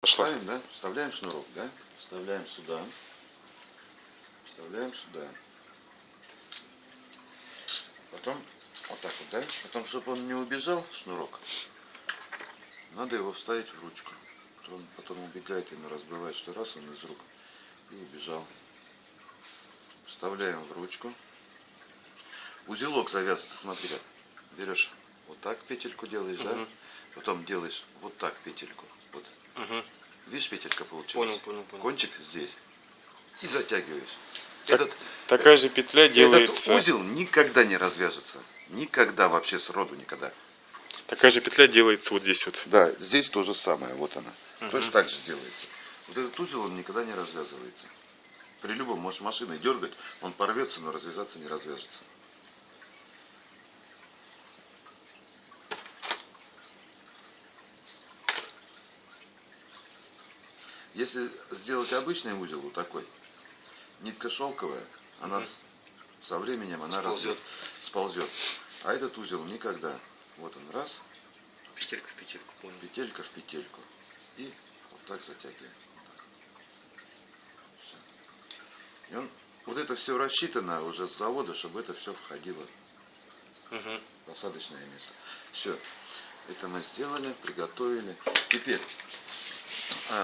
Пошла. Ставим, да? Вставляем шнурок, да? Вставляем сюда. Вставляем сюда. Потом вот так вот, да? Потом, чтобы он не убежал, шнурок, надо его вставить в ручку. Он потом убегает и разбивает, что раз он из рук и убежал. Вставляем в ручку. Узелок завязывается, смотри как. Берешь вот так петельку делаешь, да? Мгм. Потом делаешь вот так петельку. Вот. Мгм. Видишь, петелька получилась? Понял, понял, понял. Кончик здесь. И затягиваешь. Так- Этот, Такая же петля делается. этот узел никогда не развяжется. Никогда, вообще сроду никогда. Такая же петля делается вот здесь вот. Да, здесь то же самое, вот она. Точно так же делается. Вот этот узел, он никогда не развязывается. При любом, можешь машиной дергать, он порвется, но развязаться не развяжется. Если сделать обычный узел вот такой, нитка шелковая, она со временем она Сползет. разве- сползет. А этот узел никогда. Вот он раз, Петелька в петельку, понял. петелька в петельку. И вот так затягиваем. Вот. И он, вот это все рассчитано уже с завода, чтобы это все входило в посадочное место. Все. Это мы сделали, приготовили. Теперь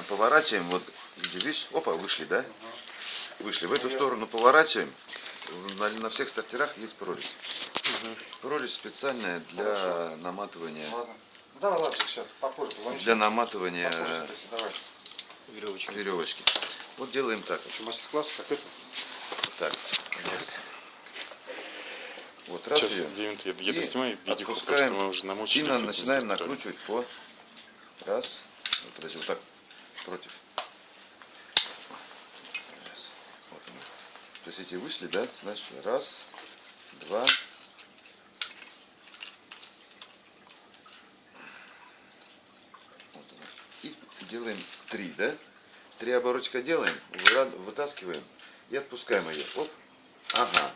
поворачиваем, вот, видишь, опа, вышли, да? Вышли. В эту сторону поворачиваем. На, на всех стартерах есть прорезь. Прорезь специальная для наматывания, Ладно. Давай, ладно, сейчас попозже. Для наматывания. Веревочка. веревочки. Вот делаем так. мастер-класс, как это? Так. Вот раз Сейчас где я, я И доснимаю видео, потому что отпускаем. мы уже И намучились. этими начинаем накручивать по раз. Вот, вот так против. Вот. То есть эти вышли, да? Значит, раз, два. И делаем три, да? Три оборотика делаем, вытаскиваем и отпускаем ее. Оп. Ага.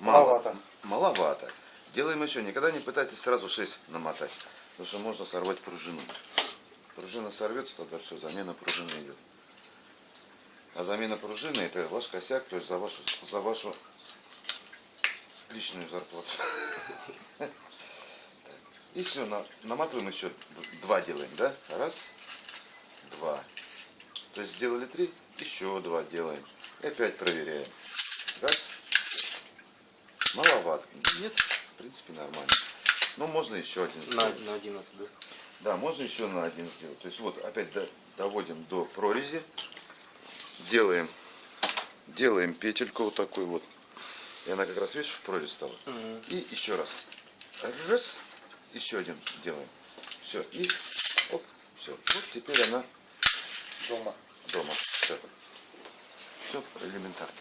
Мало. Маловато. Маловато. Делаем еще. Никогда не пытайтесь сразу 6 намотать. Потому что можно сорвать пружину. Пружина сорвется, тогда все, замена пружины идет. А замена пружины это ваш косяк, то есть за вашу, за вашу личную зарплату. И все, наматываем еще два делаем, да? Раз, два. То есть сделали три, еще два делаем. И опять проверяем. Раз, Маловато. Нет, в принципе нормально. Но можно еще один На, на 11, да? Да, можно еще на один сделать. То есть вот опять до- доводим до прорези. Делаем, делаем петельку вот такую вот. И она как раз, видишь, в прорезь стала. Мгм. И еще раз. Раз. Еще один делаем. Все. И оп, все. Вот теперь она Дома. дома. Все. Все элементарно.